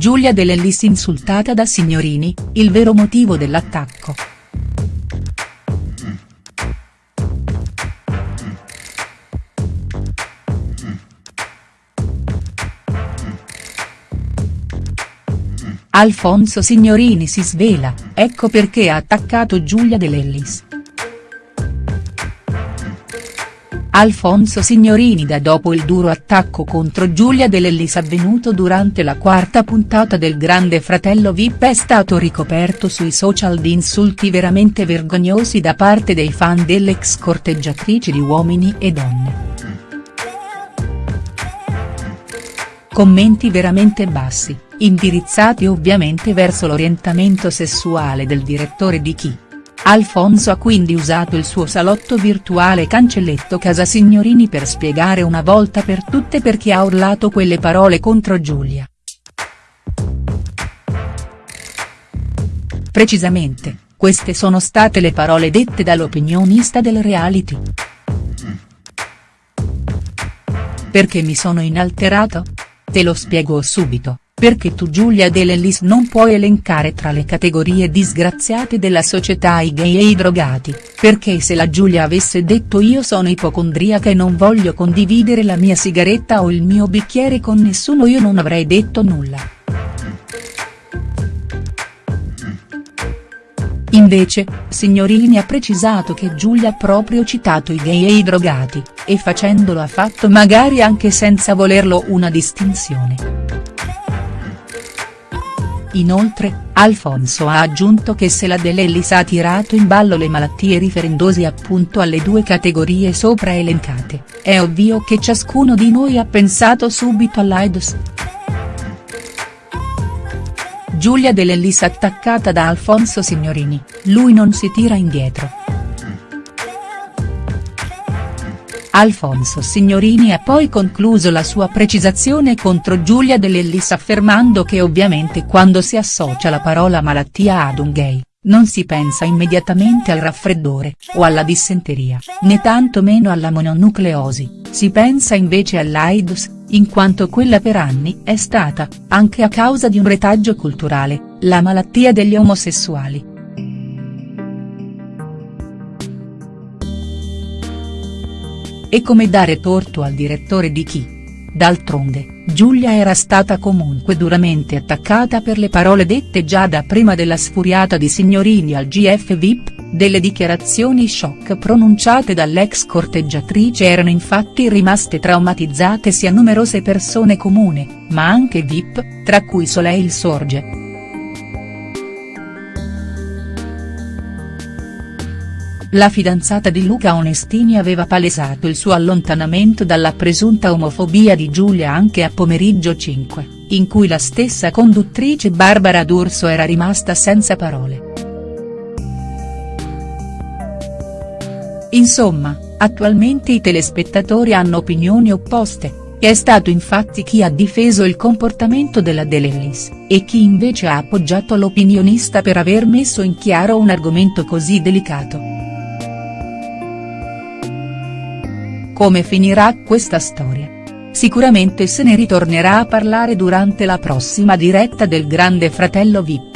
Giulia De Lellis insultata da Signorini, il vero motivo dell'attacco. Alfonso Signorini si svela, ecco perché ha attaccato Giulia De Lellis. Alfonso Signorini da dopo il duro attacco contro Giulia De Lellis avvenuto durante la quarta puntata del Grande Fratello Vip è stato ricoperto sui social di insulti veramente vergognosi da parte dei fan dell'ex corteggiatrice di Uomini e Donne. Commenti veramente bassi, indirizzati ovviamente verso l'orientamento sessuale del direttore di Chi. Alfonso ha quindi usato il suo salotto virtuale cancelletto Casa Signorini per spiegare una volta per tutte perché ha urlato quelle parole contro Giulia. Precisamente, queste sono state le parole dette dall'opinionista del reality. Perché mi sono inalterato? Te lo spiego subito perché tu Giulia De Lellis non puoi elencare tra le categorie disgraziate della società i gay e i drogati, perché se la Giulia avesse detto io sono ipocondriaca e non voglio condividere la mia sigaretta o il mio bicchiere con nessuno io non avrei detto nulla. Invece, Signorini ha precisato che Giulia ha proprio citato i gay e i drogati, e facendolo ha fatto magari anche senza volerlo una distinzione. Inoltre, Alfonso ha aggiunto che se la De Lellis ha tirato in ballo le malattie riferendosi appunto alle due categorie sopra elencate, è ovvio che ciascuno di noi ha pensato subito all'AIDS. Giulia De Lellis attaccata da Alfonso Signorini, lui non si tira indietro. Alfonso Signorini ha poi concluso la sua precisazione contro Giulia De Lellis affermando che ovviamente quando si associa la parola malattia ad un gay, non si pensa immediatamente al raffreddore, o alla dissenteria, né tanto meno alla mononucleosi, si pensa invece all'AIDS, in quanto quella per anni è stata, anche a causa di un retaggio culturale, la malattia degli omosessuali. E come dare torto al direttore di chi? D'altronde, Giulia era stata comunque duramente attaccata per le parole dette già da prima della sfuriata di Signorini al GF VIP, delle dichiarazioni shock pronunciate dall'ex corteggiatrice erano infatti rimaste traumatizzate sia numerose persone comune, ma anche VIP, tra cui Soleil Sorge. La fidanzata di Luca Onestini aveva palesato il suo allontanamento dalla presunta omofobia di Giulia anche a Pomeriggio 5, in cui la stessa conduttrice Barbara D'Urso era rimasta senza parole. Insomma, attualmente i telespettatori hanno opinioni opposte, è stato infatti chi ha difeso il comportamento della De Lellis, e chi invece ha appoggiato l'opinionista per aver messo in chiaro un argomento così delicato. Come finirà questa storia? Sicuramente se ne ritornerà a parlare durante la prossima diretta del Grande Fratello Vip.